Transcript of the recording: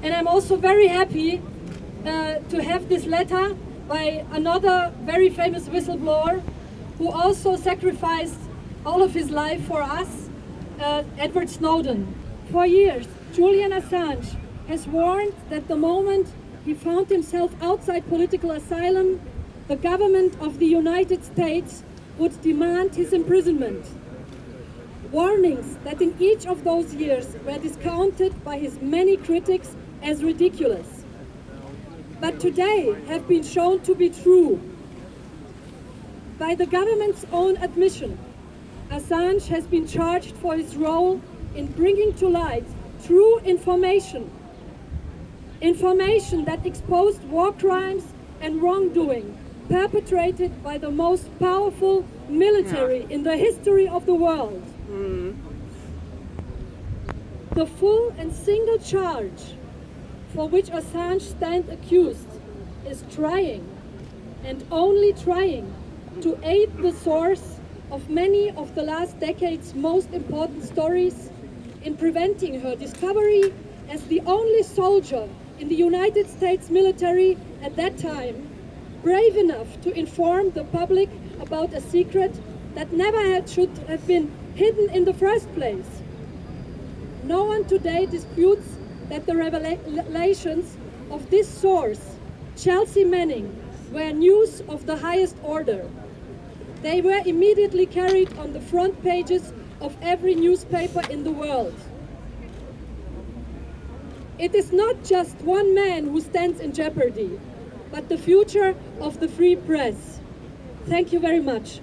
And I'm also very happy uh, to have this letter by another very famous whistleblower who also sacrificed all of his life for us, uh, Edward Snowden. For years, Julian Assange has warned that the moment he found himself outside political asylum, the government of the United States would demand his imprisonment. Warnings that in each of those years were discounted by his many critics as ridiculous. But today have been shown to be true. By the government's own admission, Assange has been charged for his role in bringing to light true information. Information that exposed war crimes and wrongdoing perpetrated by the most powerful military in the history of the world. Mm-hmm. The full and single charge for which Assange stands accused is trying, and only trying, to aid the source of many of the last decade's most important stories in preventing her discovery as the only soldier in the United States military at that time brave enough to inform the public about a secret that never had, should have been hidden in the first place. No one today disputes that the revelations of this source, Chelsea Manning, were news of the highest order. They were immediately carried on the front pages of every newspaper in the world. It is not just one man who stands in jeopardy, but the future of the free press. Thank you very much.